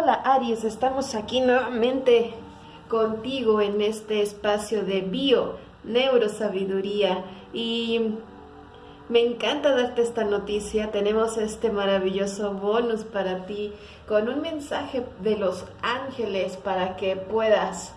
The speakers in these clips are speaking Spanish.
Hola Aries, estamos aquí nuevamente contigo en este espacio de bio, neurosabiduría y me encanta darte esta noticia, tenemos este maravilloso bonus para ti con un mensaje de los ángeles para que puedas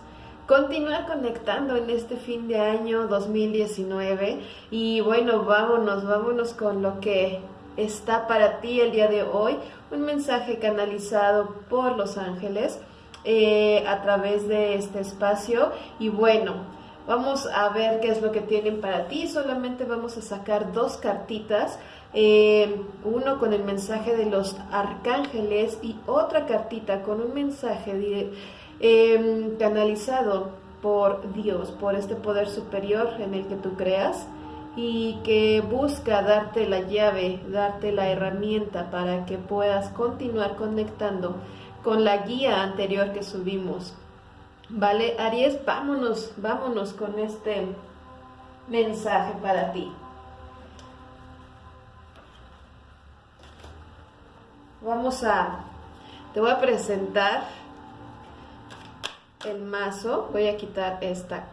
continuar conectando en este fin de año 2019 y bueno, vámonos, vámonos con lo que está para ti el día de hoy un mensaje canalizado por los ángeles eh, a través de este espacio. Y bueno vamos a ver qué es lo que tienen para ti. Solamente vamos a sacar dos cartitas eh, uno con el mensaje de los arcángeles y otra cartita con un mensaje eh, canalizado por Dios, por este poder superior en el que tú creas y que busca darte la llave, darte la herramienta para que puedas continuar conectando con la guía anterior que subimos. Vale, Aries, vámonos, vámonos con este mensaje para ti. Vamos a, te voy a presentar el mazo, voy a quitar esta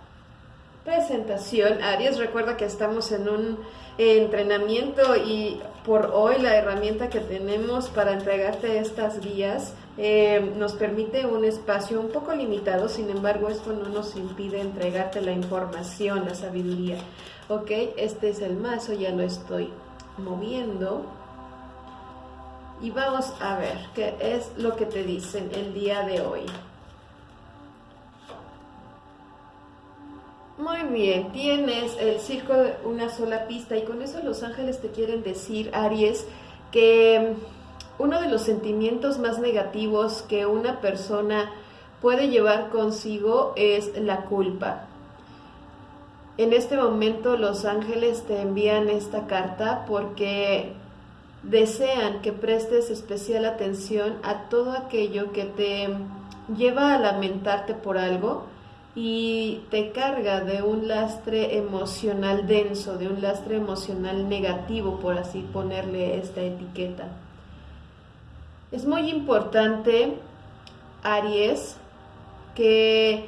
presentación. Aries, recuerda que estamos en un entrenamiento y por hoy la herramienta que tenemos para entregarte estas guías eh, nos permite un espacio un poco limitado, sin embargo esto no nos impide entregarte la información, la sabiduría. Ok, este es el mazo, ya lo estoy moviendo. Y vamos a ver qué es lo que te dicen el día de hoy. Muy bien, tienes el circo de una sola pista y con eso los ángeles te quieren decir, Aries, que uno de los sentimientos más negativos que una persona puede llevar consigo es la culpa. En este momento los ángeles te envían esta carta porque desean que prestes especial atención a todo aquello que te lleva a lamentarte por algo, y te carga de un lastre emocional denso, de un lastre emocional negativo, por así ponerle esta etiqueta. Es muy importante, Aries, que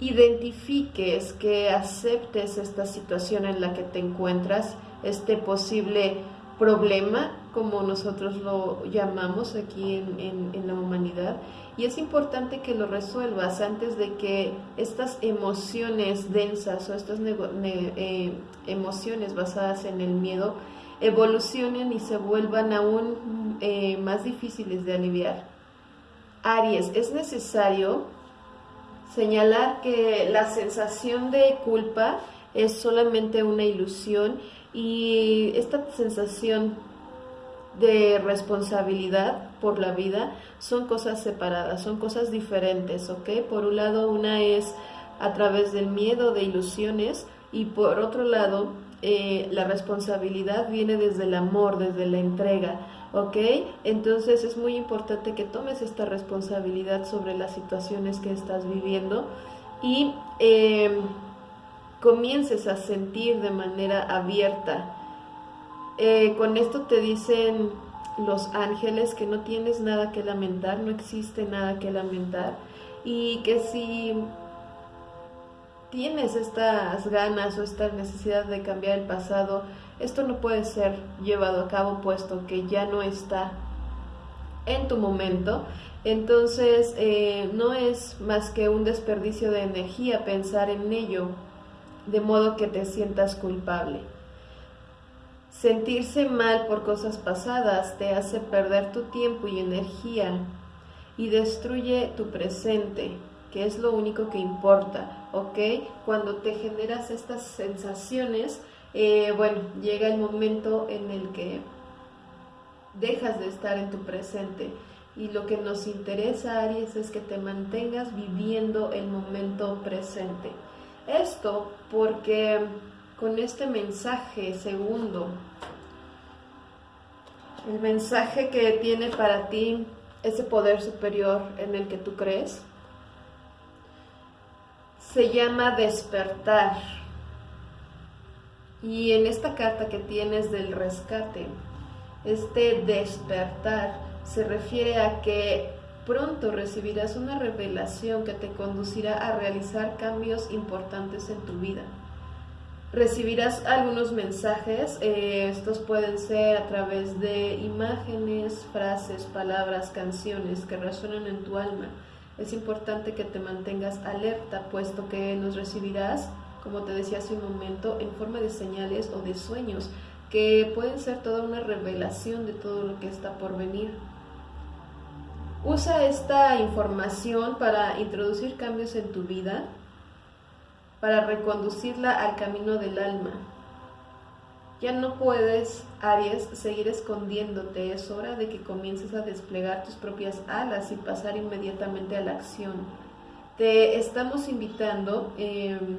identifiques, que aceptes esta situación en la que te encuentras, este posible problema, como nosotros lo llamamos aquí en, la humanidad, y es importante que lo resuelvas antes de que estas emociones densas o estas eh, emociones basadas en el miedo evolucionen y se vuelvan aún eh, más difíciles de aliviar. Aries, es necesario señalar que la sensación de culpa es solamente una ilusión y esta sensación de responsabilidad por la vida son cosas separadas, son cosas diferentes, ¿ok? Por un lado, una es a través del miedo, de ilusiones, y por otro lado, eh, la responsabilidad viene desde el amor, desde la entrega, ¿ok? Entonces es muy importante que tomes esta responsabilidad sobre las situaciones que estás viviendo y... Eh, comiences a sentir de manera abierta. Eh, con esto te dicen los ángeles que no tienes nada que lamentar, no existe nada que lamentar y que si tienes estas ganas o esta necesidad de cambiar el pasado, esto no puede ser llevado a cabo puesto que ya no está en tu momento. Entonces eh, no es más que un desperdicio de energía pensar en ello de modo que te sientas culpable. Sentirse mal por cosas pasadas te hace perder tu tiempo y energía y destruye tu presente, que es lo único que importa, ¿ok? Cuando te generas estas sensaciones, eh, bueno, llega el momento en el que dejas de estar en tu presente. Y lo que nos interesa, Aries, es que te mantengas viviendo el momento presente. Esto porque con este mensaje segundo, el mensaje que tiene para ti ese poder superior en el que tú crees, se llama despertar. Y en esta carta que tienes del rescate, este despertar se refiere a que pronto recibirás una revelación que te conducirá a realizar cambios importantes en tu vida. Recibirás algunos mensajes, eh, estos pueden ser a través de imágenes, frases, palabras, canciones que resuenan en tu alma. Es importante que te mantengas alerta, puesto que los recibirás, como te decía hace un momento, en forma de señales o de sueños, que pueden ser toda una revelación de todo lo que está por venir. Usa esta información para introducir cambios en tu vida, para reconducirla al camino del alma. Ya no puedes, Aries, seguir escondiéndote. Es hora de que comiences a desplegar tus propias alas y pasar inmediatamente a la acción. Te estamos invitando em,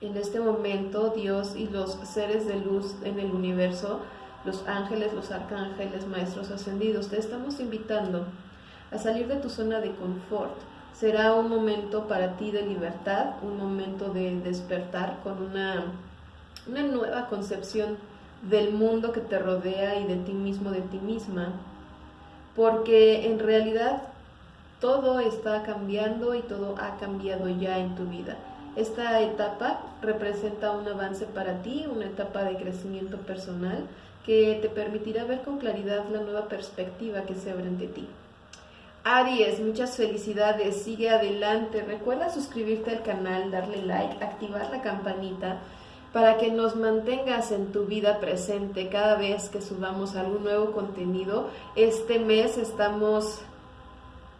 en este momento, Dios y los seres de luz en el universo, los ángeles, los arcángeles, maestros ascendidos, te estamos invitando a salir de tu zona de confort. Será un momento para ti de libertad, un momento de despertar con una, una nueva concepción del mundo que te rodea y de ti mismo, de ti misma. Porque en realidad todo está cambiando y todo ha cambiado ya en tu vida. Esta etapa representa un avance para ti, una etapa de crecimiento personal que te permitirá ver con claridad la nueva perspectiva que se abre ante ti. Aries, muchas felicidades, sigue adelante. Recuerda suscribirte al canal, darle like, activar la campanita para que nos mantengas en tu vida presente cada vez que subamos algún nuevo contenido. Este mes estamos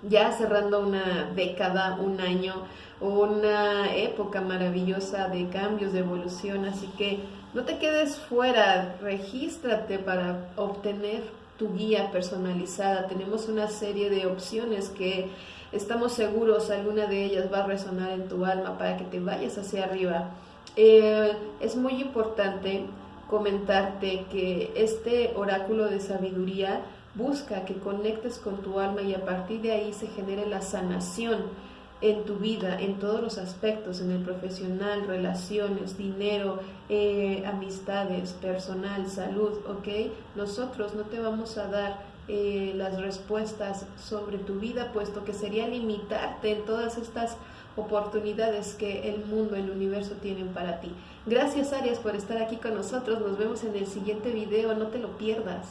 ya cerrando una década, un año, una época maravillosa de cambios, de evolución, así que no te quedes fuera, regístrate para obtener guía personalizada. Tenemos una serie de opciones que estamos seguros alguna de ellas va a resonar en tu alma para que te vayas hacia arriba. Eh, es muy importante comentarte que este oráculo de sabiduría busca que conectes con tu alma y a partir de ahí se genere la sanación en tu vida, en todos los aspectos, en el profesional, relaciones, dinero, eh, amistades, personal, salud, ¿ok? Nosotros no te vamos a dar eh, las respuestas sobre tu vida, puesto que sería limitarte en todas estas oportunidades que el mundo, el universo tienen para ti. Gracias Arias por estar aquí con nosotros, nos vemos en el siguiente video, no te lo pierdas.